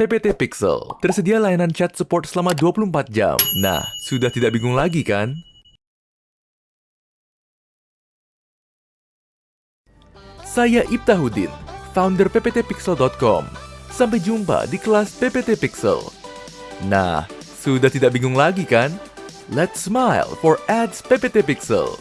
PPT Pixel. Tersedia layanan chat support selama 24 jam. Nah, sudah tidak bingung lagi kan? Saya Ibtahudin, founder pptpixel.com. Sampai jumpa di kelas PPT Pixel. Nah, sudah tidak bingung lagi kan? Let's smile for ads PPT Pixel.